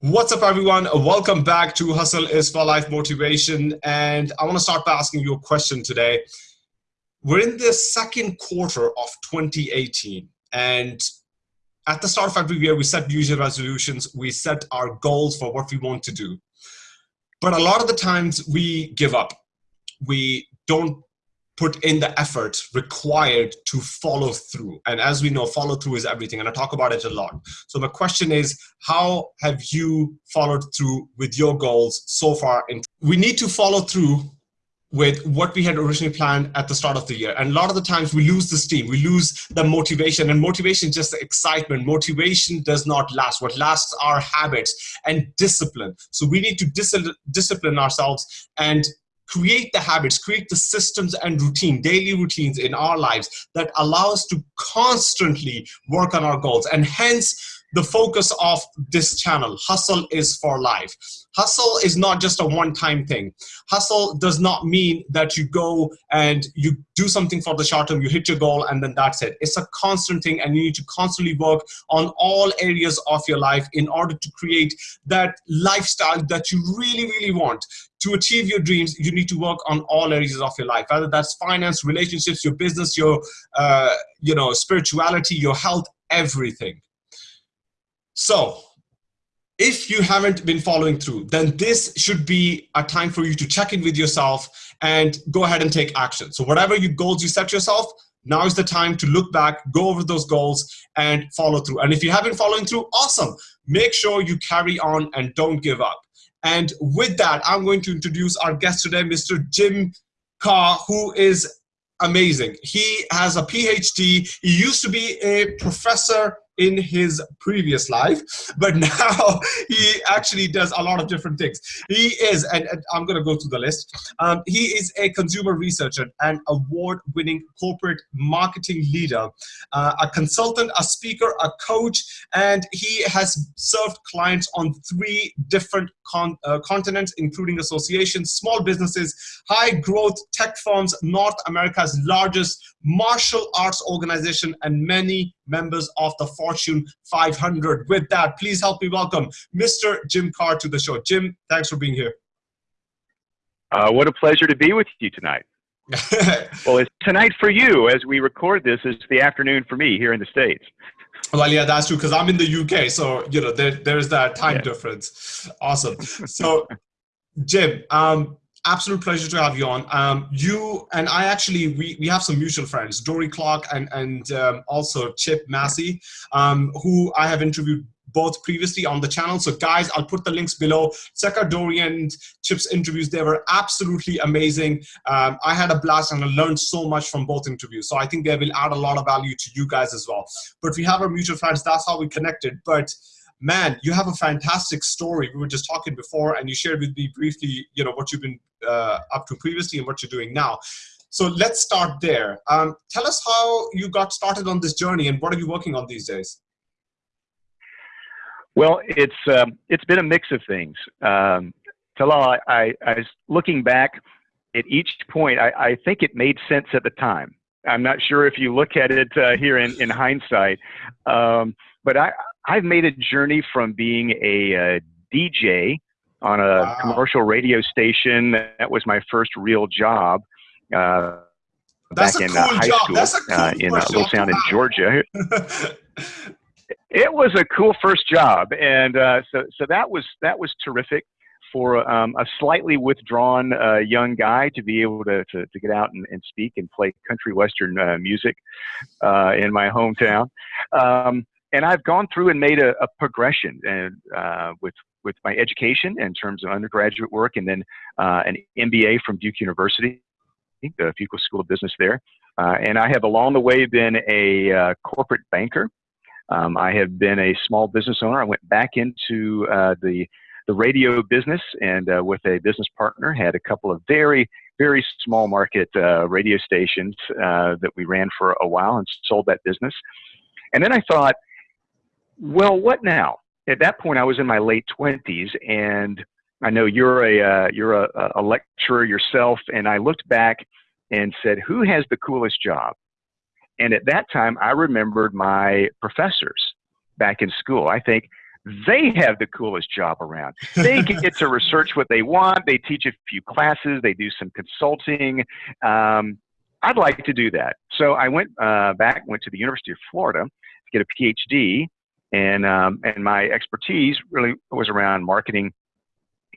What's up, everyone? Welcome back to Hustle is for Life Motivation. And I want to start by asking you a question today. We're in the second quarter of 2018. And at the start of every year, we set New Year resolutions, we set our goals for what we want to do. But a lot of the times we give up. We don't put in the effort required to follow through. And as we know, follow through is everything. And I talk about it a lot. So my question is, how have you followed through with your goals so far? In we need to follow through with what we had originally planned at the start of the year. And a lot of the times we lose the steam, we lose the motivation and motivation, just the excitement. Motivation does not last. What lasts are habits and discipline. So we need to dis discipline ourselves and create the habits, create the systems and routine, daily routines in our lives that allow us to constantly work on our goals. And hence, the focus of this channel, Hustle is for Life. Hustle is not just a one-time thing. Hustle does not mean that you go and you do something for the short term, you hit your goal, and then that's it. It's a constant thing, and you need to constantly work on all areas of your life in order to create that lifestyle that you really, really want. To achieve your dreams, you need to work on all areas of your life, whether that's finance, relationships, your business, your uh, you know, spirituality, your health, everything. So if you haven't been following through, then this should be a time for you to check in with yourself and go ahead and take action. So whatever your goals you set yourself, now is the time to look back, go over those goals and follow through. And if you haven't following through, awesome. Make sure you carry on and don't give up. And with that, I'm going to introduce our guest today, Mr. Jim Karrh, who is amazing. He has a PhD. He used to be a professor in his previous life, but now he actually does a lot of different things. He is, and, and I'm going to go through the list. Um, he is a consumer researcher, an award-winning corporate marketing leader, uh, a consultant, a speaker, a coach, and he has served clients on three different con uh, continents, including associations, small businesses, high-growth tech firms, North America's largest martial arts organization, and many members of the Fortune 500. With that, please help me welcome Mr. Jim Karrh to the show. Jim, thanks for being here. Uh, what a pleasure to be with you tonight. well, it's tonight for you as we record this. It's the afternoon for me here in the States. Well, yeah, that's true because I'm in the UK, so you know there, there's that time yeah. difference. Awesome. So, Jim, um, absolute pleasure to have you on. Um, you and I actually, we, we have some mutual friends, Dorie Clark and, and um, also Chip Massey, um, who I have interviewed both previously on the channel. So guys, I'll put the links below. Check out Dorie and Chip's interviews. They were absolutely amazing. Um, I had a blast and I learned so much from both interviews. So I think they will add a lot of value to you guys as well. But we have our mutual friends. That's how we connected. But man, you have a fantastic story. We were just talking before, and you shared with me briefly, you know, what you've been uh, up to previously and what you're doing now. So let's start there. Um, tell us how you got started on this journey, and what are you working on these days? Well, it's um, it's been a mix of things. Um, Talal, I, I, was looking back at each point. I, I think it made sense at the time. I'm not sure if you look at it uh, here in, in hindsight, um, but I, I've made a journey from being a, a DJ on a wow. commercial radio station. That was my first real job. Uh, back in uh, cool uh, high job. school cool uh, in uh, Little Sound in Georgia. it was a cool first job, and uh, so so that was that was terrific for um, a slightly withdrawn uh, young guy to be able to, to, to get out and, and, speak and play country western uh, music uh, in my hometown. Um, and I've gone through and made a, a progression and uh, with with my education in terms of undergraduate work, and then uh, an MBA from Duke University, the Fuqua School of Business there. Uh, and I have along the way been a uh, corporate banker. Um, I have been a small business owner. I went back into uh, the the radio business and uh, with a business partner had a couple of very very small market radio stations that we ran for a while and sold that business. And then I thought, well, what now? At that point, I was in my late twenties, and I know you're a uh, you're a, a lecturer yourself, and I looked back and said, who has the coolest job? And at that time, I remembered my professors back in school. I think they have the coolest job around. They get to research what they want. They teach a few classes. They do some consulting. Um, I'd like to do that. So I went uh, back, went to the University of Florida to get a PhD, and um, and my expertise really was around marketing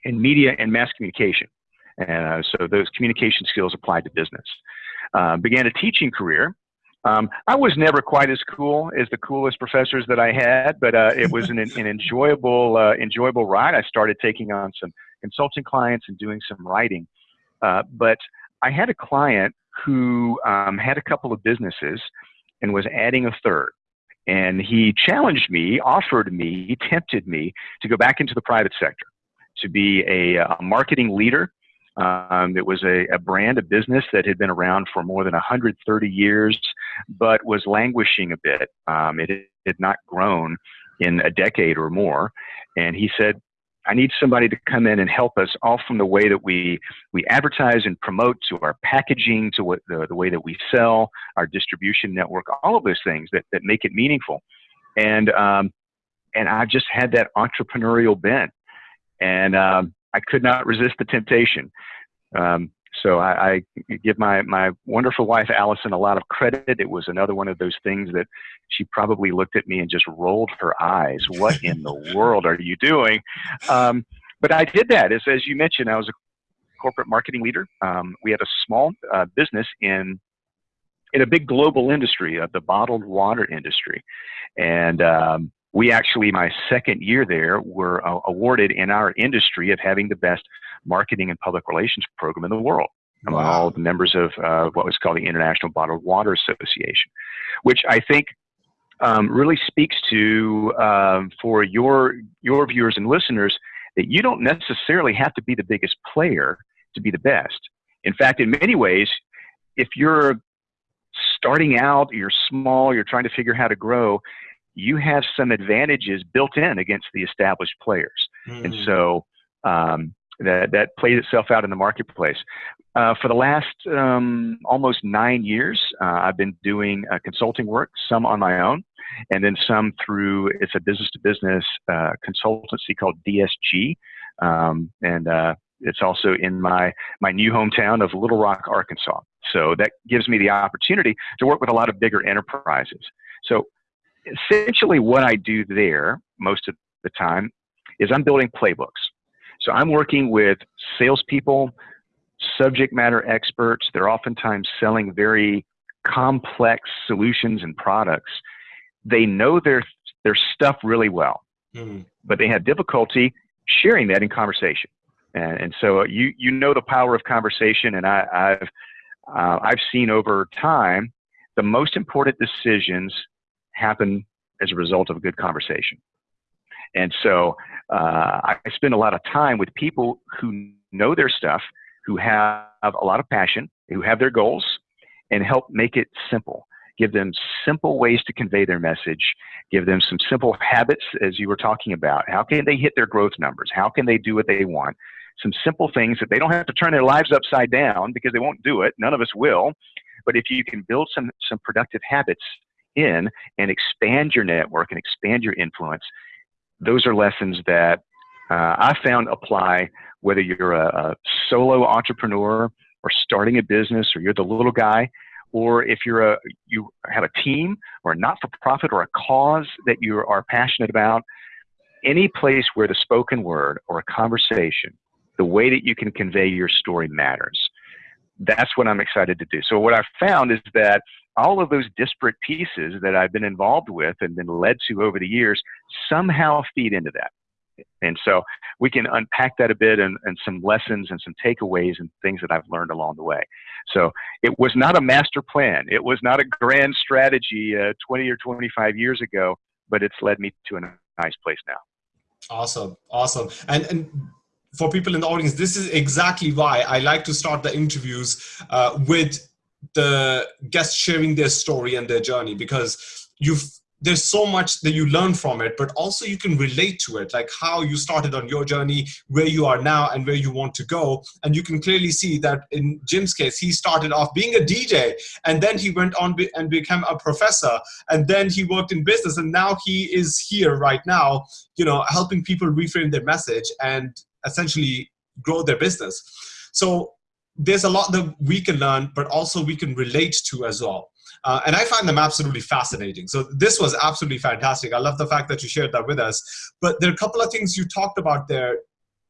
and media and mass communication. And uh, so those communication skills applied to business. Uh, began a teaching career um, I was never quite as cool as the coolest professors that I had, but uh, it was an, an enjoyable, uh, enjoyable ride. I started taking on some consulting clients and doing some writing. Uh, but I had a client who um, had a couple of businesses and was adding a third. And he challenged me, offered me, he tempted me to go back into the private sector, to be a, a marketing leader um, it was a, a, brand, a business that had been around for more than 130 years, but was languishing a bit. Um, it had not grown in a decade or more. And he said, I need somebody to come in and help us all from the way that we, we advertise and promote to our packaging, to what the, the way that we sell, our distribution network, all of those things that, that make it meaningful. And, um, and I just had that entrepreneurial bent. And um, I could not resist the temptation. Um, so I, I, give my, my wonderful wife Allison a lot of credit. It was another one of those things that she probably looked at me and just rolled her eyes. What in the world are you doing? Um, but I did that. As, as you mentioned, I was a corporate marketing leader. Um, we had a small uh, business in in a big global industry of the bottled water industry, and um, we actually, my second year there, were uh, awarded in our industry of having the best marketing and public relations program in the world among wow. all the members of uh, what was called the International Bottled Water Association, which I think um, really speaks to um, for your your viewers and listeners that you don't necessarily have to be the biggest player to be the best. In fact, in many ways, if you're starting out, you're small, you're trying to figure how to grow, you have some advantages built in against the established players. Mm. And so um, that, that plays itself out in the marketplace. Uh, for the last um, almost nine years, uh, I've been doing uh, consulting work, some on my own, and then some through it's a business to business uh, consultancy called DSG. Um, and uh, it's also in my, my new hometown of Little Rock, Arkansas. So that gives me the opportunity to work with a lot of bigger enterprises. So essentially what I do there most of the time is I'm building playbooks. So I'm working with salespeople, subject matter experts. They're oftentimes selling very complex solutions and products. They know their their stuff really well, mm-hmm. but they have difficulty sharing that in conversation. And, and so you you know the power of conversation, and I, I've uh, I've seen over time the most important decisions happen as a result of a good conversation. And so uh, I spend a lot of time with people who know their stuff, who have a lot of passion, who have their goals, and help make it simple. Give them simple ways to convey their message. Give them some simple habits, as you were talking about. How can they hit their growth numbers? How can they do what they want? Some simple things that they don't have to turn their lives upside down because they won't do it. None of us will. But if you can build some, some productive habits in and expand your network and expand your influence, those are lessons that uh, I found apply whether you're a, a, solo entrepreneur or starting a business or you're the little guy or if you're a you have a team or a not-for-profit or a cause that you are passionate about any place where the spoken word or a conversation the way that you can convey your story matters. That's what i'm excited to do. So what i've found is that all of those disparate pieces that I've been involved with and been led to over the years somehow feed into that. And so we can unpack that a bit and, and some lessons and some takeaways and things that I've learned along the way. So it was not a master plan. It was not a grand strategy uh, 20 or 25 years ago, but it's led me to a nice place now. Awesome. Awesome. And, and for people in the audience, this is exactly why I like to start the interviews uh, with the guests sharing their story and their journey because you've there's so much that you learn from it, but also you can relate to it, like how you started on your journey, where you are now, and where you want to go. And you can clearly see that in Jim's case, he started off being a DJ, and then he went on and became a professor, and then he worked in business, and now he is here right now, you know, helping people reframe their message and essentially grow their business. So there's a lot that we can learn, but also we can relate to as well. Uh, and I find them absolutely fascinating. So this was absolutely fantastic. I love the fact that you shared that with us. But there are a couple of things you talked about there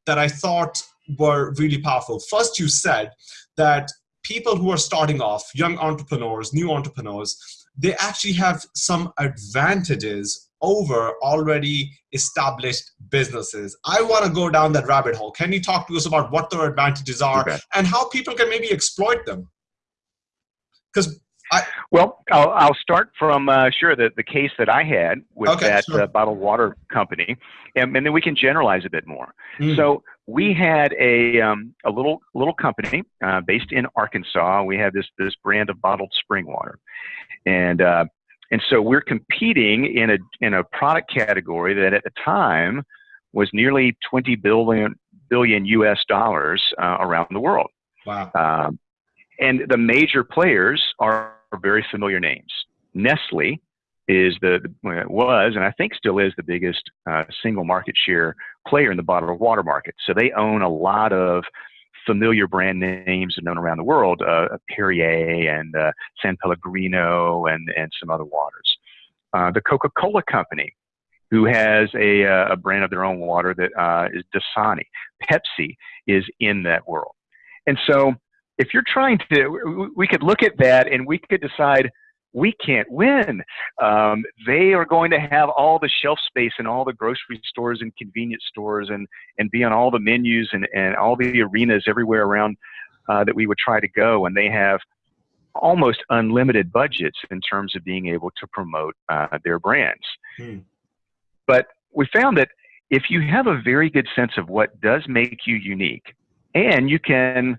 that I thought were really powerful. First, you said that people who are starting off, young entrepreneurs, new entrepreneurs, they actually have some advantages over already established businesses. I want to go down that rabbit hole. Can you talk to us about what their advantages are okay. and how people can maybe exploit them? Because I, well, I'll, I'll, start from uh, sure the, the case that I had with okay, that sure. uh, bottled water company, and, and, then we can generalize a bit more. Mm. So we had a um, a little little company uh, based in Arkansas. We had this this brand of bottled spring water, and uh, and so we're competing in a in a product category that at the time was nearly 20 billion billion U.S. dollars uh, around the world. Wow. Um, and the major players are very familiar names. Nestle is the, was and I think still is the biggest uh, single market share player in the bottled water market. So they own a lot of familiar brand names known around the world, uh, Perrier and uh, San Pellegrino and and some other waters. Uh, the Coca-Cola Company, who has a, uh, a brand of their own water that uh, is Dasani. Pepsi is in that world, and so if you're trying to, we could look at that and we could decide we can't win. Um, they are going to have all the shelf space in all the grocery stores and convenience stores and, and be on all the menus and, and all the arenas everywhere around uh, that we would try to go. And they have almost unlimited budgets in terms of being able to promote uh, their brands. Hmm. But we found that if you have a very good sense of what does make you unique, and you can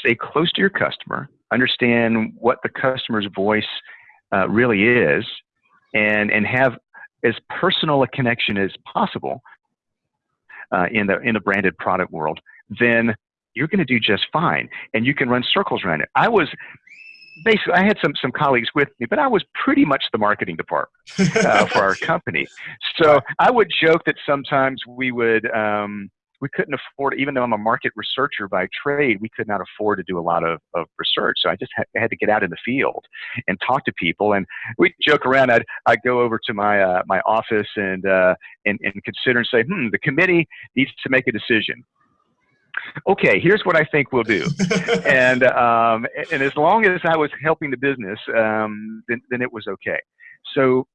stay close to your customer, understand what the customer's voice uh, really is, and and have as personal a connection as possible uh, in the in the branded product world, then you're going to do just fine, and you can run circles around it. I was basically I had some some colleagues with me, but I was pretty much the marketing department uh, for our company. So I would joke that sometimes we would. Um, we couldn't afford, even though I'm a market researcher by trade, we could not afford to do a lot of, of research. So I just had, had to get out in the field and talk to people. And we joke around. I'd, I'd go over to my, uh, my office and, uh, and, and consider and say, hmm, the committee needs to make a decision okay, here's what I think we'll do. and, um, and as long as I was helping the business, um, then, then it was okay. So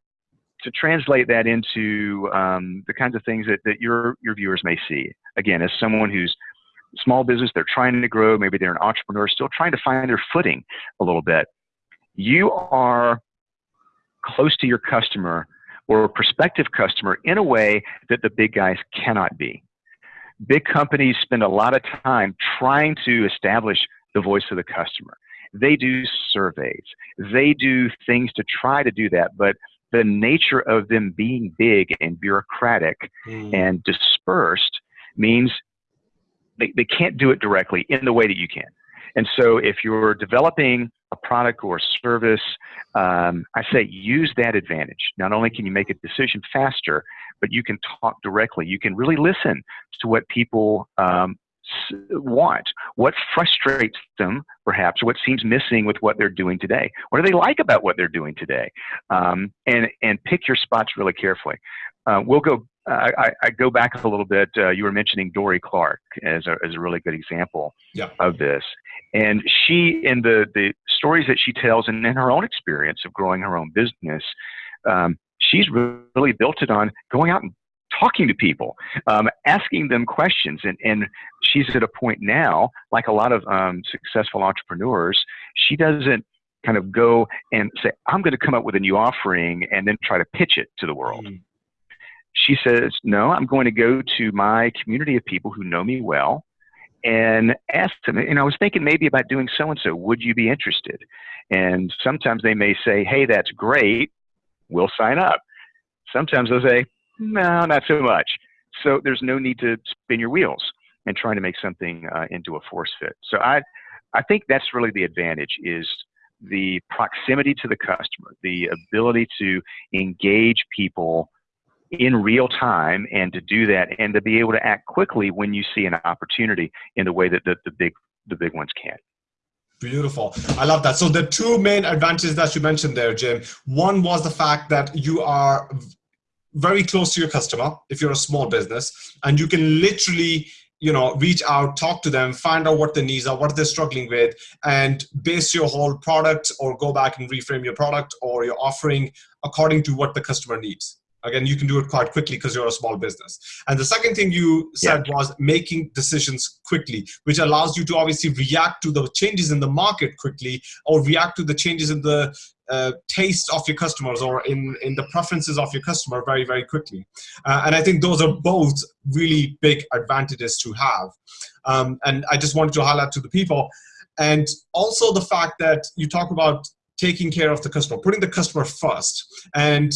to translate that into um, the kinds of things that, that your, your viewers may see. Again, as someone who's small business, they're trying to grow, maybe they're an entrepreneur, still trying to find their footing a little bit. You are close to your customer or a prospective customer in a way that the big guys cannot be. Big companies spend a lot of time trying to establish the voice of the customer. They do surveys. They do things to try to do that, but the nature of them being big and bureaucratic mm. and dispersed means they, they can't do it directly in the way that you can. And so if you're developing a product or a service, um, I say use that advantage. Not only can you make a decision faster, but you can talk directly. You can really listen to what people um, want, what frustrates them, perhaps, what seems missing with what they're doing today. What do they like about what they're doing today? Um, and and pick your spots really carefully. Uh, we'll go. I, I, go back a little bit. Uh, you were mentioning Dorie Clark as a, as a really good example yeah. of this. And she, in the, the stories that she tells and in her own experience of growing her own business, um, she's really built it on going out and talking to people, um, asking them questions. And, and she's at a point now, like a lot of um, successful entrepreneurs, she doesn't kind of go and say, I'm going to come up with a new offering and then try to pitch it to the world. Mm. She says, No, I'm going to go to my community of people who know me well and ask them. And I was thinking maybe about doing so and so. Would you be interested? And sometimes they may say, Hey, that's great We'll sign up. Sometimes they'll say, no, not so much. So there's no need to spin your wheels and trying to make something uh, into a force fit. So I, I think that's really the advantage is the proximity to the customer, the ability to engage people in real time and to do that and to be able to act quickly when you see an opportunity in the way that the, the big the big ones can. Beautiful. I love that. So the two main advantages that you mentioned there, Jim, one was the fact that you are very close to your customer if you're a small business and you can literally you know reach out talk to them find out what their needs are what they're struggling with and base your whole product or go back and reframe your product or your offering according to what the customer needs again you can do it quite quickly because you're a small business. And the second thing you said yeah. was making decisions quickly which allows you to obviously react to the changes in the market quickly or react to the changes in the uh, taste of your customers or in in the preferences of your customer very very quickly. Uh, and i think those are both really big advantages to have. Um, and i just wanted to highlight to the people and also the fact that you talk about taking care of the customer putting the customer first. And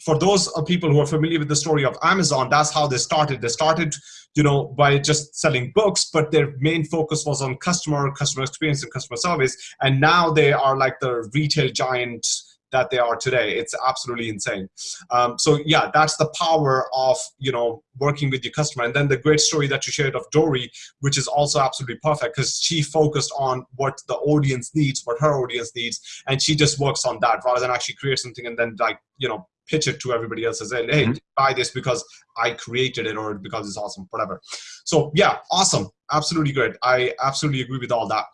for those people who are familiar with the story of Amazon, that's how they started. They started, you know, by just selling books, but their main focus was on customer, customer experience, and customer service. And now they are like the retail giant that they are today. It's absolutely insane. Um, so yeah, that's the power of you know working with your customer. And then the great story that you shared of Dorie, which is also absolutely perfect because she focused on what the audience needs, what her audience needs, and she just works on that rather than actually create something and then like you know pitch it to everybody else and say, hey, mm -hmm. buy this because I created it or because it's awesome, whatever. So yeah, awesome. Absolutely great. I absolutely agree with all that.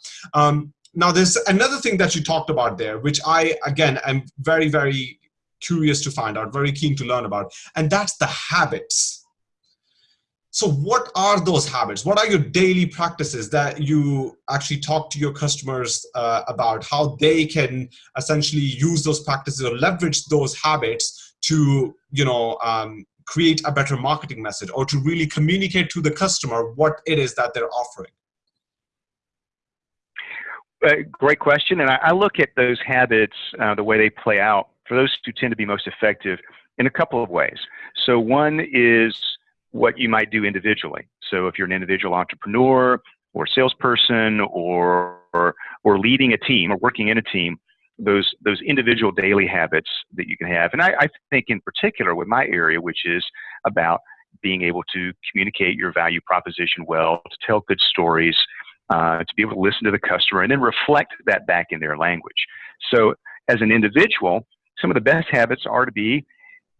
Um, now there's another thing that you talked about there, which I, again, am very, very curious to find out, very keen to learn about, and that's the habits. So what are those habits? What are your daily practices that you actually talk to your customers uh, about how they can essentially use those practices or leverage those habits to you know um, create a better marketing message or to really communicate to the customer what it is that they're offering? Uh, great question. And I, I, look at those habits, uh, the way they play out, for those who tend to be most effective in a couple of ways. So, one is what you might do individually. So, if you're an individual entrepreneur or salesperson or, or, or leading a team or working in a team, those those individual daily habits that you can have. And I, I think in particular with my area, which is about being able to communicate your value proposition well, to tell good stories, uh, to be able to listen to the customer, and then reflect that back in their language. So as an individual, some of the best habits are to be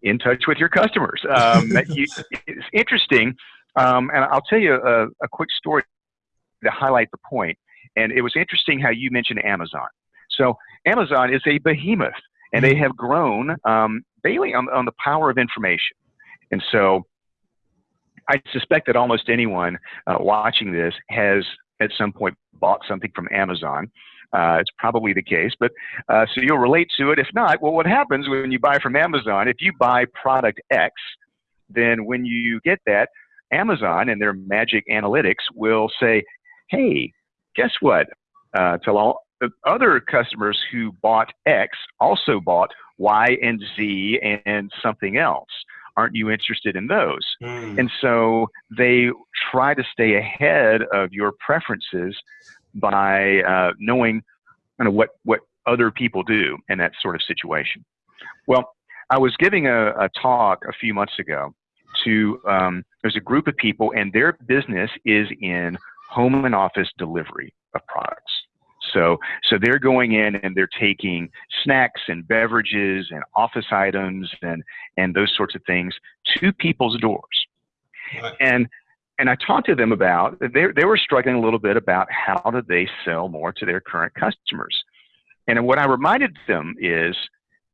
in touch with your customers. Um, you, it's interesting, um, and I'll tell you a, a quick story to highlight the point. And it was interesting how you mentioned Amazon. So Amazon is a behemoth, and they mm-hmm. have grown um, mainly on, on the power of information. And so I suspect that almost anyone uh, watching this has at some point bought something from Amazon. Uh, it's probably the case, but uh, so you'll relate to it. If not, well, what happens when you buy from Amazon? If you buy product X, then when you get that, Amazon and their magic analytics will say, "Hey, guess what? Uh, tell all the other customers who bought X also bought Y and Z and something else. Aren't you interested in those? Mm. And so they try to stay ahead of your preferences by uh, knowing kind of what, what other people do in that sort of situation. Well, I was giving a, a talk a few months ago to um, there's a group of people and their business is in home and office delivery of products. So, so they're going in and they're taking snacks and beverages and office items and, and those sorts of things to people's doors. Right. And, and I talked to them about, they, they were struggling a little bit about how do they sell more to their current customers. And what I reminded them is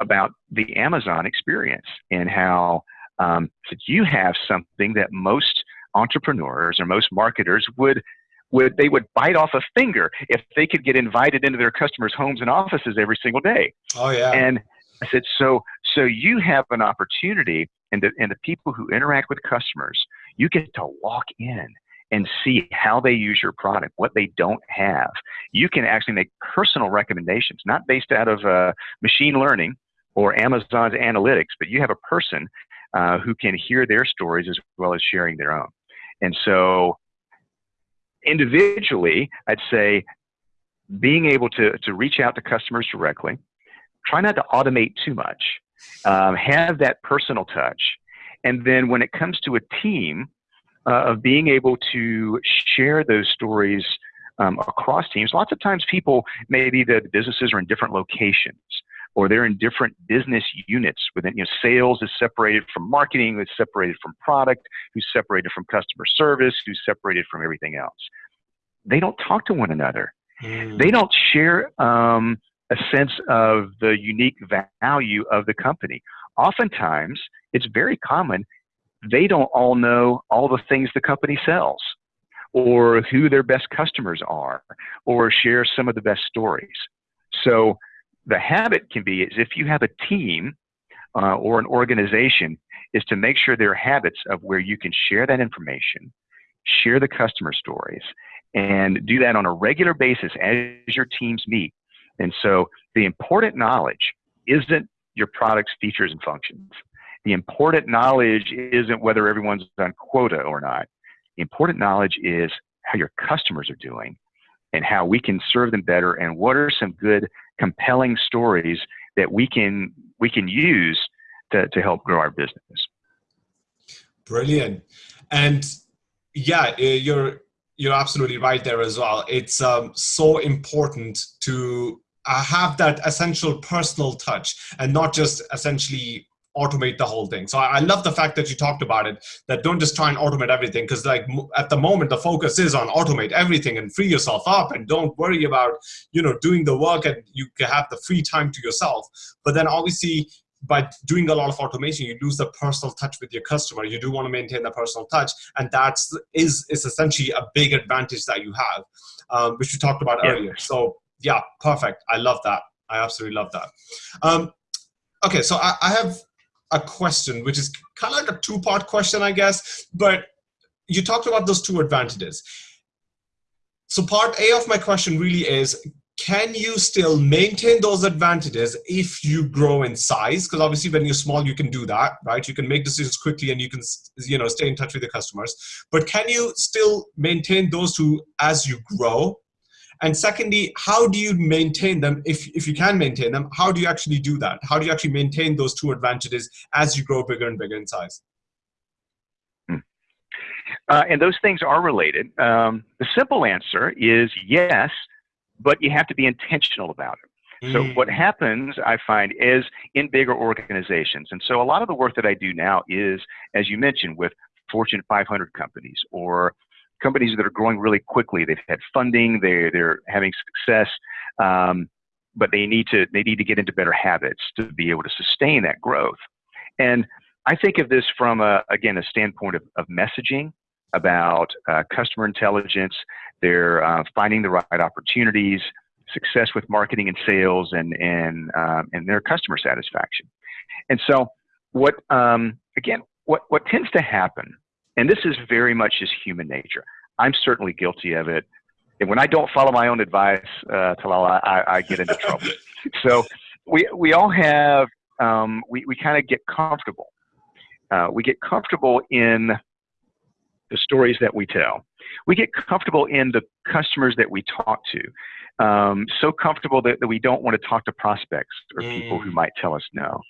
about the Amazon experience and how um, you have something that most entrepreneurs or most marketers would would they would bite off a finger if they could get invited into their customers' homes and offices every single day. Oh yeah. And I said, so so you have an opportunity, and the and the people who interact with customers, you get to walk in and see how they use your product, what they don't have. You can actually make personal recommendations, not based out of uh, machine learning or Amazon's analytics, but you have a person uh, who can hear their stories as well as sharing their own. And so, individually, I'd say being able to, to reach out to customers directly, try not to automate too much, um, have that personal touch. And then when it comes to a team, uh, of being able to share those stories um, across teams. Lots of times, people maybe the businesses are in different locations or they're in different business units within you know sales is separated from marketing is separated from product who's separated from customer service who's separated from everything else. They don't talk to one another. Mm. they don't share um, a sense of the unique value of the company. Oftentimes it's very common they don't all know all the things the company sells or who their best customers are or share some of the best stories. So the habit can be is if you have a team uh, or an organization is to make sure there are habits of where you can share that information, share the customer stories, and do that on a regular basis as your teams meet. And so the important knowledge isn't your product's features and functions. The important knowledge isn't whether everyone's on quota or not. The important knowledge is how your customers are doing and how we can serve them better and what are some good compelling stories that we can we can use to, to help grow our business. Brilliant. And yeah eh, you're you're absolutely right there as well. It's um, so important to uh, have that essential personal touch and not just essentially automate the whole thing. So I, I, love the fact that you talked about it, that don't just try and automate everything because like at the moment, the focus is on automate everything and free yourself up and don't worry about, you know, doing the work and you can have the free time to yourself. But then obviously by doing a lot of automation, you lose the personal touch with your customer. You do want to maintain the personal touch, and that's is is essentially a big advantage that you have, um, which we talked about yeah. earlier. So yeah, perfect. I love that. I absolutely love that. Um, okay, so I, I have a question, which is kind of like a two-part question, I guess, but you talked about those two advantages. So part A of my question really is, can you still maintain those advantages if you grow in size? Because obviously when you're small, you can do that, right? You can make decisions quickly and you can you know, stay in touch with your customers. But can you still maintain those two as you grow? And secondly, how do you maintain them? If, if you can maintain them, how do you actually do that? How do you actually maintain those two advantages as you grow bigger and bigger in size? Hmm. Uh, and those things are related. Um, the simple answer is yes, but you have to be intentional about it. So what happens, I find, is in bigger organizations. And so a lot of the work that I do now is, as you mentioned, with Fortune 500 companies or companies that are growing really quickly. They've had funding, they're, they're having success, um, but they need to they need to get into better habits to be able to sustain that growth. And I think of this from a, again a standpoint of, of messaging about uh, customer intelligence. They're uh, finding the right opportunities, success with marketing and sales, and and um, and their customer satisfaction. And so, what um, again, what what tends to happen and this is very much just human nature. I'm certainly guilty of it. And when I don't follow my own advice, uh, Talal, I, I get into trouble. so we, we all have, um, we, we kind of get comfortable. Uh, we get comfortable in the stories that we tell. We get comfortable in the customers that we talk to um, so comfortable that, that, we don't want to talk to prospects or mm. people who mm. might tell us no.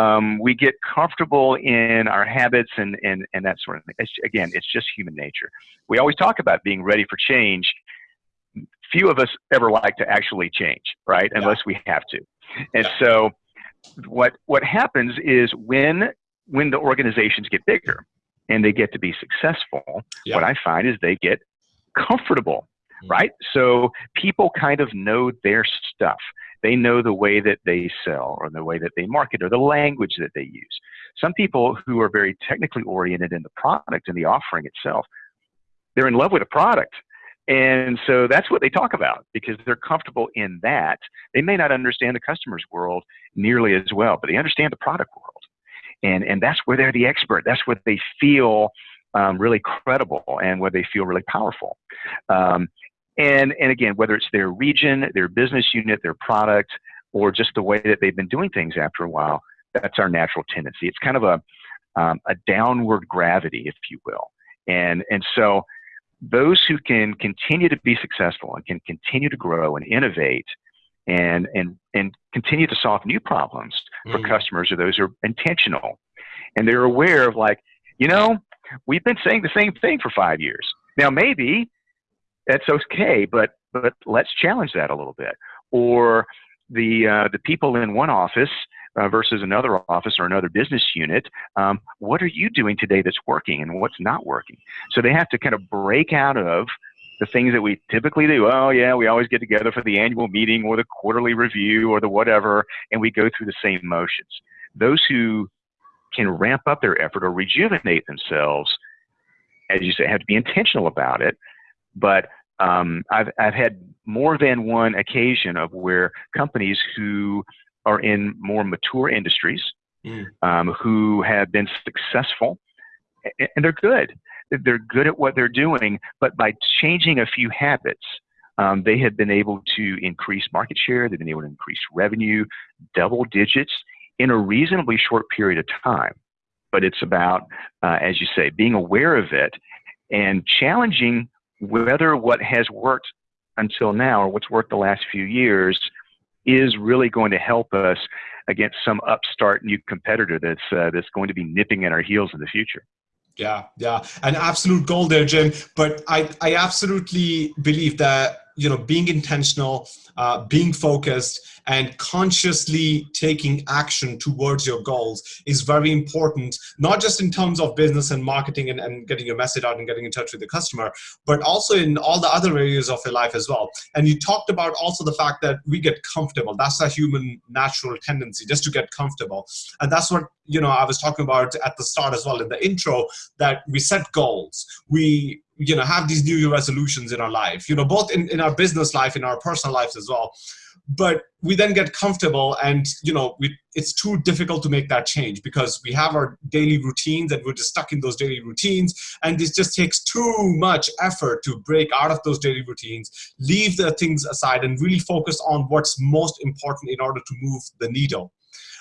Um, we get comfortable in our habits and, and, and that sort of thing. It's, again, it's just human nature. We always talk about being ready for change. Few of us ever like to actually change, right? Yeah. Unless we have to. And yeah. so what, what happens is when, when the organizations get bigger and they get to be successful, yeah. what I find is they get comfortable Mm-hmm. right? So people kind of know their stuff. They know the way that they sell or the way that they market or the language that they use. Some people who are very technically oriented in the product and the offering itself, they're in love with the product. And so that's what they talk about because they're comfortable in that. They may not understand the customer's world nearly as well, but they understand the product world. And, and that's where they're the expert. That's where they feel um, really credible and where they feel really powerful. Um, and, and again, whether it's their region, their business unit, their product, or just the way that they've been doing things after a while, that's our natural tendency. It's kind of a, um, a downward gravity, if you will. And, and so those who can continue to be successful and can continue to grow and innovate and, and, and continue to solve new problems for mm. customers are those who are intentional. And they're aware of like, you know, we've been saying the same thing for five years. Now, maybe that's okay, but, but let's challenge that a little bit. Or the, uh, the people in one office uh, versus another office or another business unit. Um, what are you doing today that's working and what's not working? So they have to kind of break out of the things that we typically do. Oh, yeah, we always get together for the annual meeting or the quarterly review or the whatever, and we go through the same motions. Those who can ramp up their effort or rejuvenate themselves, as you say, have to be intentional about it. But um, I've, I've had more than one occasion of where companies who are in more mature industries mm. um, who have been successful and they're good. They're good at what they're doing, but by changing a few habits, um, they have been able to increase market share. They've been able to increase revenue, double digits in a reasonably short period of time. But it's about, uh, as you say, being aware of it and challenging whether what has worked until now or what's worked the last few years is really going to help us against some upstart new competitor that's uh, that's going to be nipping at our heels in the future. Yeah, yeah, an absolute goal there, Jim. But I, I absolutely believe that you know, being intentional, uh, being focused, and consciously taking action towards your goals is very important, not just in terms of business and marketing and, and getting your message out and getting in touch with the customer, but also in all the other areas of your life as well. And you talked about also the fact that we get comfortable. That's a human natural tendency, just to get comfortable. And that's what, you know, I was talking about at the start as well in the intro, that we set goals. We you know have these new year resolutions in our life you know both in, in our business life in our personal lives as well. But we then get comfortable and you know we, it's too difficult to make that change because we have our daily routines and we're just stuck in those daily routines. And this just takes too much effort to break out of those daily routines leave the things aside and really focus on what's most important in order to move the needle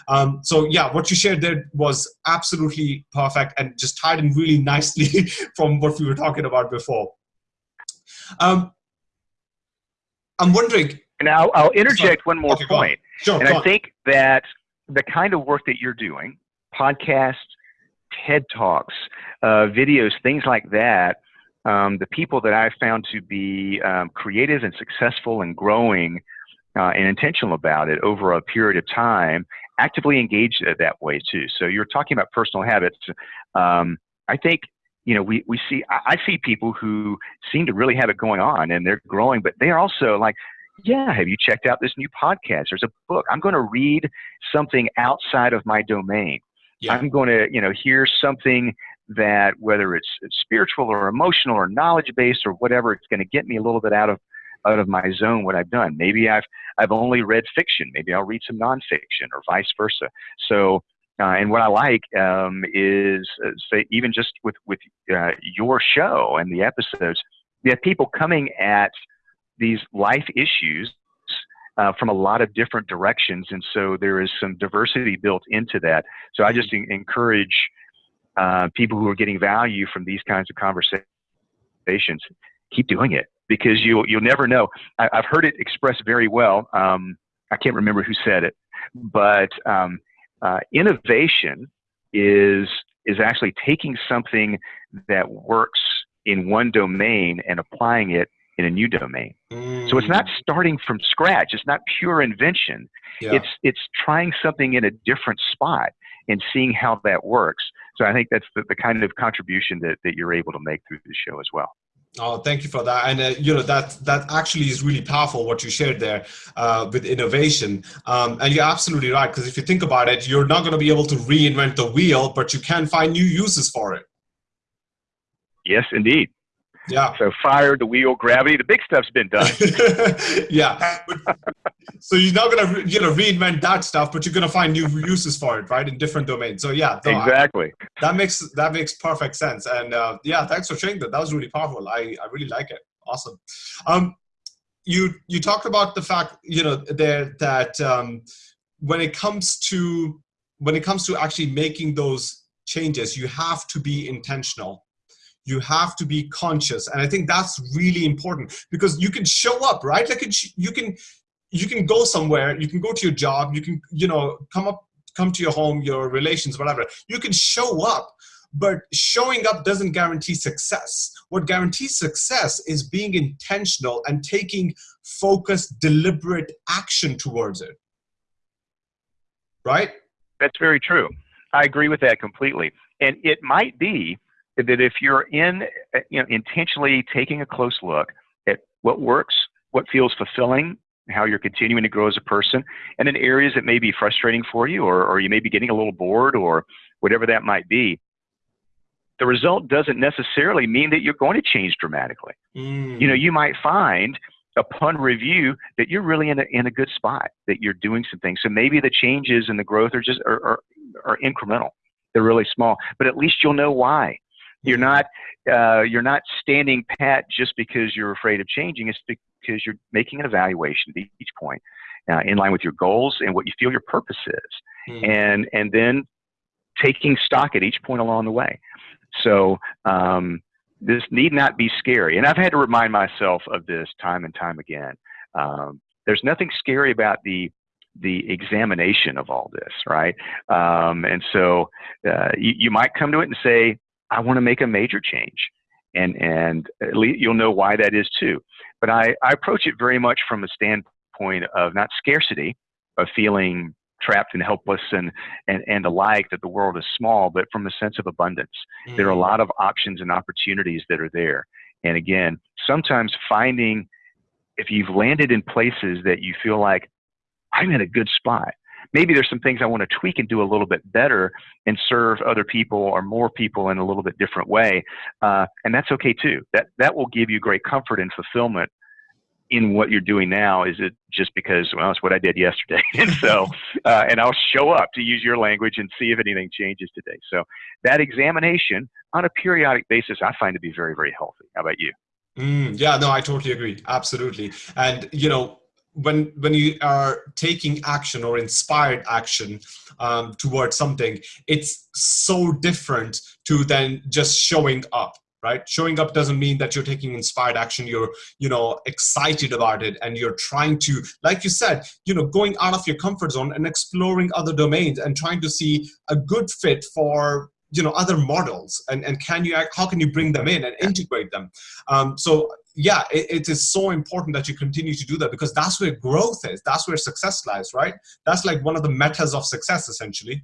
um, so yeah, what you shared there was absolutely perfect and just tied in really nicely from what we were talking about before. Um, I'm wondering. And I'll, I'll interject sorry. one more okay, point. Sure, and I on. think that the kind of work that you're doing, podcasts, TED Talks, uh, videos, things like that, um, the people that I've found to be um, creative and successful and growing uh, and intentional about it over a period of time actively engaged that way too. So you're talking about personal habits. Um, I think you know we we see I see people who seem to really have it going on and they're growing, but they are also like. Yeah, have you checked out this new podcast? There's a book. I'm going to read something outside of my domain. Yeah. I'm going to, you know, hear something that whether it's spiritual or emotional or knowledge based or whatever, it's going to get me a little bit out of out of my zone what I've done. Maybe I've I've only read fiction. Maybe I'll read some nonfiction or vice versa. So. Uh, and what I like um, is, uh, say, even just with with uh, your show and the episodes, you have people coming at these life issues uh, from a lot of different directions, and so there is some diversity built into that. So I just mm-hmm. encourage uh, people who are getting value from these kinds of conversations, keep doing it because you'll you'll never know. I, have heard it expressed very well. Um, I can't remember who said it, but um, uh, innovation is is actually taking something that works in one domain and applying it in a new domain. Mm. So it's not mm. starting from scratch. It's not pure invention. Yeah. It's it's trying something in a different spot and seeing how that works. So I think that's the, the kind of contribution that, that you're able to make through the show as well. Oh, thank you for that. And uh, you know that that actually is really powerful what you shared there uh, with innovation. Um, and you're absolutely right because if you think about it, you're not going to be able to reinvent the wheel, but you can find new uses for it. Yes, indeed. Yeah. So fire, the wheel, gravity, the big stuff's been done. yeah. so you're not gonna you know reinvent that stuff, but you're gonna find new uses for it, right, in different domains. So yeah. No, exactly. I, that makes that makes perfect sense. And uh, yeah, thanks for sharing that. That was really powerful. I I really like it. Awesome. Um, you you talked about the fact you know there that um, when it comes to when it comes to actually making those changes, you have to be intentional. You have to be conscious, and I think that's really important because you can show up, right? Like you can you can go somewhere, you can go to your job, you can you know come up come to your home, your relations, whatever. You can show up, but showing up doesn't guarantee success. What guarantees success is being intentional and taking focused, deliberate action towards it. Right? That's very true. I agree with that completely. And it might be that if you're in, you know, intentionally taking a close look at what works, what feels fulfilling, how you're continuing to grow as a person, and in areas that may be frustrating for you, or, or you may be getting a little bored, or whatever that might be, the result doesn't necessarily mean that you're going to change dramatically. Mm. You know, you might find upon review that you're really in a, in a good spot, that you're doing some things. So maybe the changes and the growth are just are, are, are incremental. They're really small, but at least you'll know why. You're not uh, you're not standing pat just because you're afraid of changing. It's because you're making an evaluation at each point, uh, in line with your goals and what you feel your purpose is, mm. and and then taking stock at each point along the way. So um, this need not be scary. And I've had to remind myself of this time and time again. Um, there's nothing scary about the the examination of all this, right? Um, and so uh, you, you, might come to it and say, I want to make a major change. And, and at least you'll know why that is too. But I, I approach it very much from a standpoint of not scarcity, of feeling trapped and helpless and, and, and alike that the world is small, but from a sense of abundance. Mm. There are a mm. lot of options and opportunities that are there. And again, sometimes finding if you've landed in places that you feel like I'm in a good spot. Maybe there's some things I want to tweak and do a little bit better and serve other people or more people in a little bit different way. Uh, and that's okay too. That, that will give you great comfort and fulfillment in what you're doing now? Is it just because, well, it's what I did yesterday? and so, uh, and I'll show up to use your language and see if anything changes today. So that examination on a periodic basis, I find to be very, very healthy. How about you? Mm, yeah, no, I totally agree. Absolutely. And, you know, when when you are taking action or inspired action um, towards something, it's so different to then just showing up right? Showing up doesn't mean that you're taking inspired action you're you know excited about it and you're trying to like you said you know going out of your comfort zone and exploring other domains and trying to see a good fit for you know other models and and can you how can you bring them in and integrate them? Um, so yeah it, it is so important that you continue to do that because that's where growth is. That's where success lies right? That's like one of the metas of success essentially.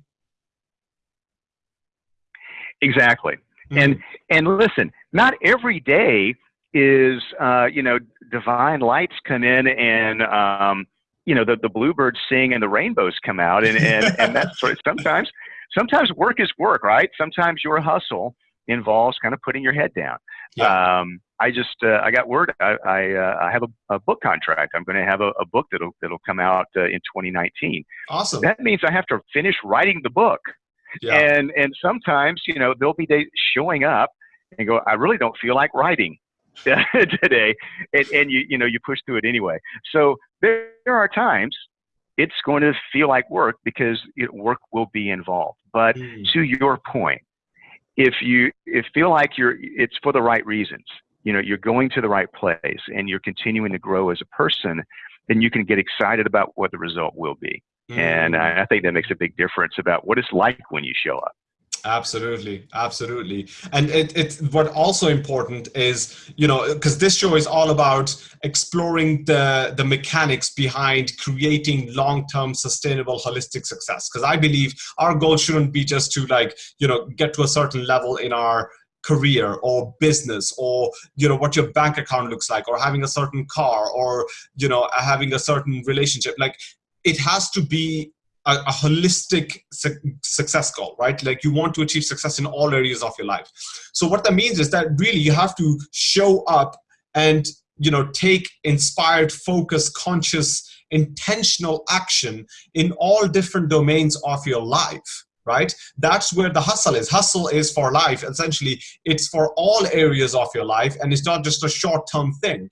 Exactly. Mm-hmm. And and listen, not every day is uh, you know divine lights come in and um, you know the the bluebirds sing and the rainbows come out and and, and that's sort of sometimes sometimes work is work right? Sometimes your hustle involves kind of putting your head down yeah. um, I just uh, I got word I I, uh, I have a, a, book contract I'm going to have a, a, book that'll that'll come out uh, in 2019 awesome that means I have to finish writing the book yeah. And and sometimes, you know, there'll be days showing up and go, I really don't feel like writing today. And, and you you know, you push through it anyway. So there, there are times it's going to feel like work because it, work will be involved. But mm. to your point, if you if feel like you're it's for the right reasons, you know, you're going to the right place and you're continuing to grow as a person, then you can get excited about what the result will be. Mm. And I, think that makes a big difference about what it's like when you show up. Absolutely, absolutely. And it, it what also important is, you know, because this show is all about exploring the, the mechanics behind creating long-term sustainable holistic success. Because I believe our goal shouldn't be just to like, you know, get to a certain level in our career or business or you know what your bank account looks like or having a certain car or you know having a certain relationship like it has to be a, a holistic su success goal, right? Like you want to achieve success in all areas of your life. So what that means is that really you have to show up and you know take inspired, focused, conscious, intentional action in all different domains of your life right that's where the hustle is hustle is for life essentially it's for all areas of your life and it's not just a short-term thing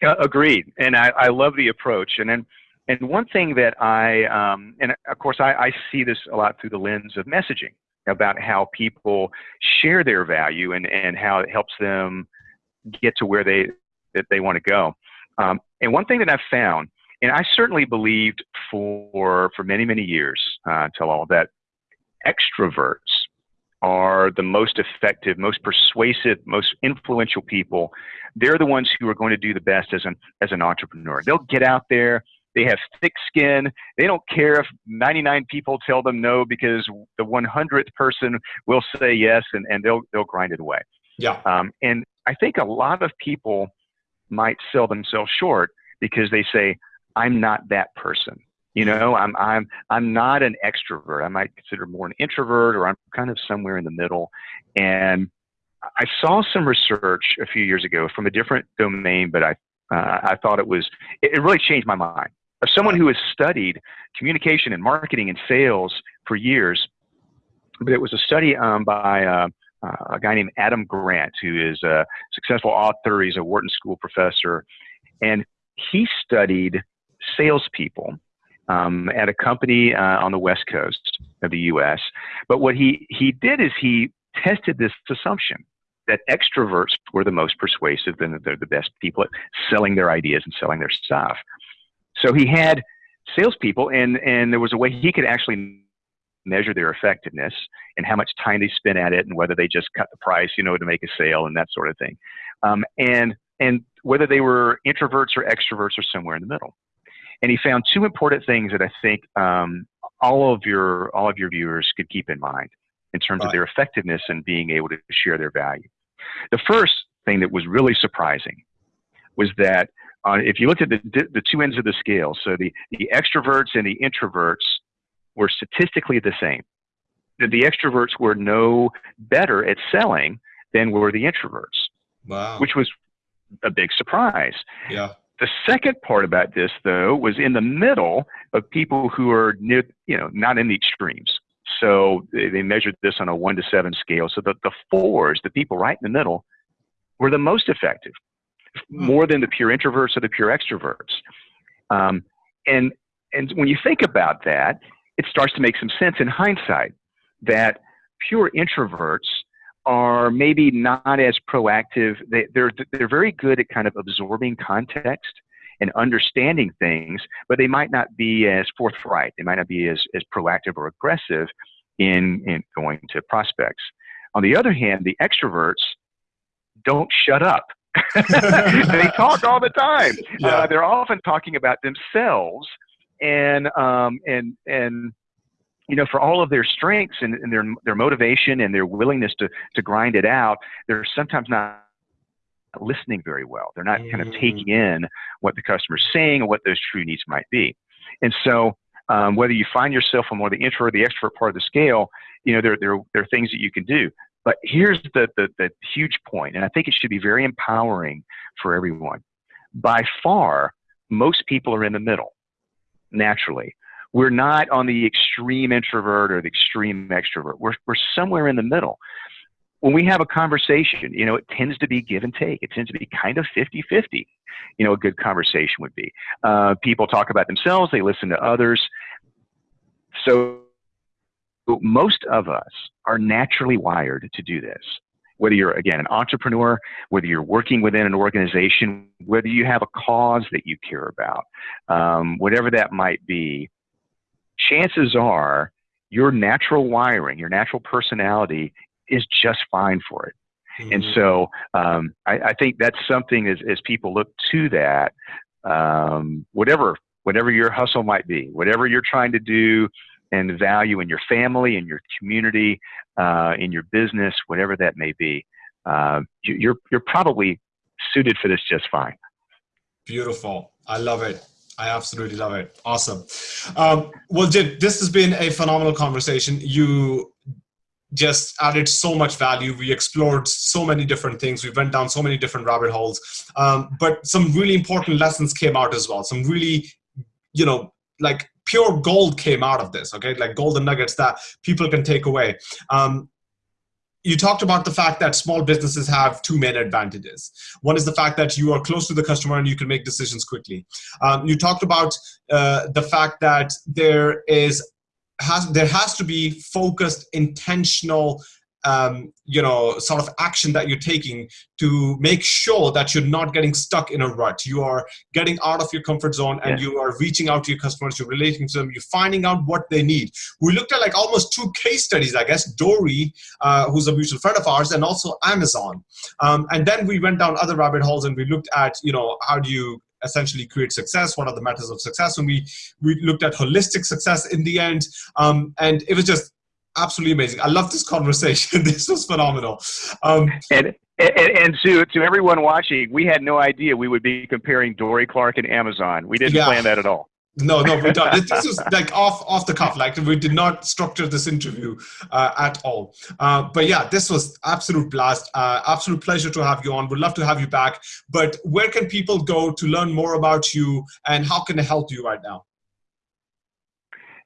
Uh, agreed, and I, I love the approach. And then, and one thing that I, um, and of course, I, I see this a lot through the lens of messaging about how people share their value and, and how it helps them get to where they that they want to go. Um, and one thing that I've found, and I certainly believed for for many many years uh, until all that extroverts are the most effective, most persuasive, most influential people. They're the ones who are going to do the best as an as an entrepreneur. They'll get out there. They have thick skin. They don't care if 99 people tell them no because the 100th person will say yes, and, and they'll they'll grind it away. Yeah. Um, and I think a lot of people might sell themselves short because they say, "I'm not that person." You know, I'm I'm I'm not an extrovert. I might consider more an introvert, or I'm kind of somewhere in the middle. And I saw some research a few years ago from a different domain, but I uh, I thought it was it, it really changed my mind. Of someone who has studied communication and marketing and sales for years, but it was a study um, by uh, uh, a guy named Adam Grant, who is a successful author. He's a Wharton School professor, and he studied salespeople um, at a company uh, on the west coast of the U.S. But what he he did is he tested this assumption that extroverts were the most persuasive and that they're the best people at selling their ideas and selling their stuff. So he had salespeople, and and there was a way he could actually measure their effectiveness and how much time they spent at it and whether they just cut the price, you know, to make a sale and that sort of thing. Um, and and whether they were introverts or extroverts or somewhere in the middle. And he found two important things that I think um, all of your all of your viewers could keep in mind in terms right. of their effectiveness and being able to share their value. The first thing that was really surprising was that uh, if you looked at the, the two ends of the scale, so the, the extroverts and the introverts were statistically the same. That the extroverts were no better at selling than were the introverts. Wow. Which was a big surprise. Yeah. The second part about this, though, was in the middle of people who are near, you know, not in the extremes. So they, they measured this on a one to seven scale. So the, the fours, the people right in the middle, were the most effective. More than the pure introverts or the pure extroverts. Um, and and when you think about that, it starts to make some sense in hindsight that pure introverts are maybe not as proactive. They, they're, they're very good at kind of absorbing context and understanding things, but they might not be as forthright. They might not be as, as proactive or aggressive in, in going to prospects. On the other hand, the extroverts don't shut up. they talk all the time. Yeah. Uh, they're often talking about themselves and um, and and you know, for all of their strengths and, and, their their motivation and their willingness to to grind it out, they're sometimes not listening very well. They're not kind of mm. taking in what the customer's saying or what those true needs might be. And so, um, whether you find yourself on more the intro or the extrovert part of the scale, you know, there there there are things that you can do. But here's the, the the huge point, and I think it should be very empowering for everyone. By far, most people are in the middle naturally we're not on the extreme introvert or the extreme extrovert. We're, we're somewhere in the middle. When we have a conversation, you know, it tends to be give and take. It tends to be kind of 50 50. You know, a good conversation would be. Uh, people talk about themselves, they listen to others. So, most of us are naturally wired to do this. Whether you're, again, an entrepreneur, whether you're working within an organization, whether you have a cause that you care about, um, whatever that might be, chances are your natural wiring, your natural personality is just fine for it. Mm-hmm. And so um, I, I, think that's something as, as people look to that, um, whatever whatever your hustle might be, whatever you're trying to do and value in your family, in your community, uh, in your business, whatever that may be, uh, you're you're probably suited for this just fine. Beautiful. I love it. I absolutely love it. Awesome. Um, well, Jim, this has been a phenomenal conversation. You just added so much value. We explored so many different things. We went down so many different rabbit holes. Um, but some really important lessons came out as well. Some really, you know, like pure gold came out of this, okay? Like golden nuggets that people can take away. Um, you talked about the fact that small businesses have two main advantages. One is the fact that you are close to the customer and you can make decisions quickly. Um, you talked about uh, the fact that there is has there has to be focused, intentional um, you know, sort of action that you're taking to make sure that you're not getting stuck in a rut. You are getting out of your comfort zone and yeah. you are reaching out to your customers, you're relating to them, you're finding out what they need. We looked at like almost two case studies, I guess, Dorie, uh, who's a mutual friend of ours, and also Amazon. Um, and then we went down other rabbit holes and we looked at, you know, how do you essentially create success what are the methods of success and we we looked at holistic success in the end um, and it was just absolutely amazing. I love this conversation. this was phenomenal. Um, and, and, and to, to everyone watching, we had no idea we would be comparing Dorie Clark and Amazon. We didn't yeah. plan that at all. No, no, we don't. this was like off off the cuff. Like we did not structure this interview uh, at all. Uh, but yeah, this was absolute blast. Uh, absolute pleasure to have you on. Would love to have you back. But where can people go to learn more about you, and how can they help you right now?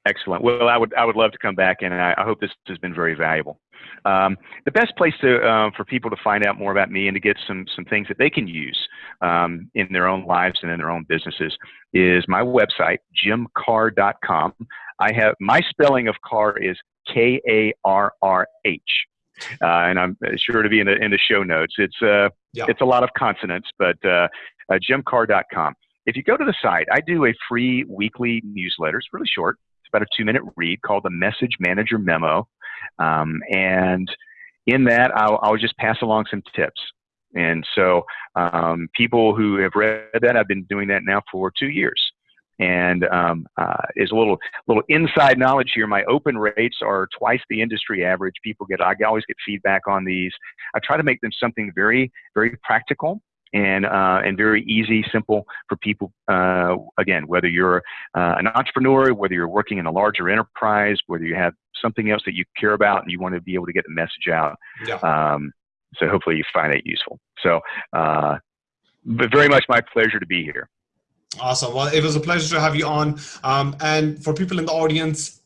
Excellent. Well, I would I would love to come back, and I, I hope this has been very valuable. Um, the best place to uh, for people to find out more about me and to get some some things that they can use um, in their own lives and in their own businesses is my website, jimkarrh.com. I have my spelling of car is K A R R H. Uh, and I'm sure to be in the in the show notes. It's uh, yeah. it's a lot of consonants, but uh, uh. If you go to the site, I do a free weekly newsletter. It's really short about a two minute read called the Message Manager Memo. Um, and in that, I'll, I'll, just pass along some tips. And so, um, people who have read that, I've been doing that now for two years. And um, uh, is a little little inside knowledge here. My open rates are twice the industry average. People get I always get feedback on these. I try to make them something very very practical and uh, and very easy, simple for people. Uh, again, whether you're uh, an entrepreneur, whether you're working in a larger enterprise, whether you have something else that you care about and you want to be able to get the message out. Yeah. Um, so hopefully you find it useful. So, uh, but very much my pleasure to be here. Awesome. Well, it was a pleasure to have you on. Um, and for people in the audience,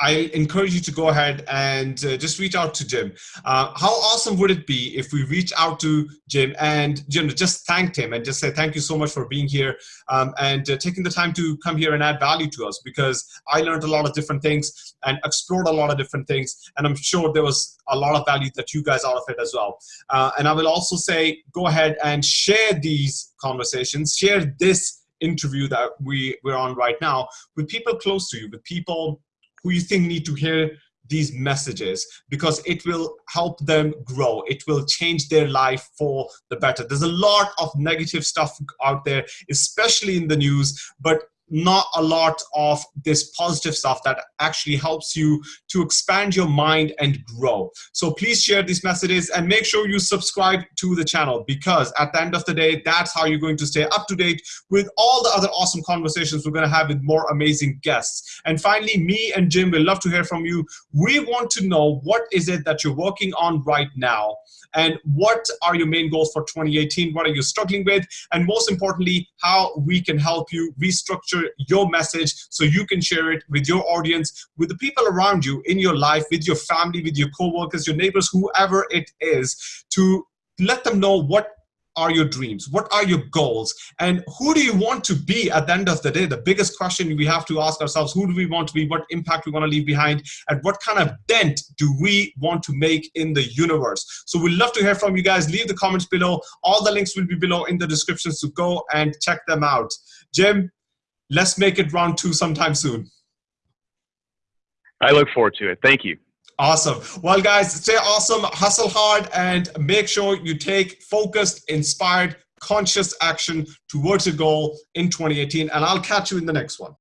I encourage you to go ahead and uh, just reach out to Jim. Uh, how awesome would it be if we reach out to Jim and Jim just thanked him and just say thank you so much for being here um, and uh, taking the time to come here and add value to us because I learned a lot of different things and explored a lot of different things and I'm sure there was a lot of value that you guys out of it as well. Uh, and I will also say go ahead and share these conversations, share this interview that we, we're on right now with people close to you, with people who you think need to hear these messages because it will help them grow. It will change their life for the better. There's a lot of negative stuff out there, especially in the news, but not a lot of this positive stuff that actually helps you to expand your mind and grow. So please share these messages and make sure you subscribe to the channel because at the end of the day, that's how you're going to stay up to date with all the other awesome conversations we're going to have with more amazing guests. And finally, me and Jim will love to hear from you. We want to know what is it that you're working on right now and what are your main goals for 2018? What are you struggling with? And most importantly, how we can help you restructure your message so you can share it with your audience, with the people around you in your life, with your family, with your coworkers, your neighbors, whoever it is, to let them know what are your dreams? What are your goals? And who do you want to be at the end of the day? The biggest question we have to ask ourselves, who do we want to be? What impact we want to leave behind? And what kind of dent do we want to make in the universe? So we'd love to hear from you guys. Leave the comments below. All the links will be below in the descriptions to go and check them out. Jim, let's make it round two sometime soon. I look forward to it. Thank you. Awesome. Well, guys, stay awesome, hustle hard, and make sure you take focused, inspired, conscious action towards your goal in 2018. And I'll catch you in the next one.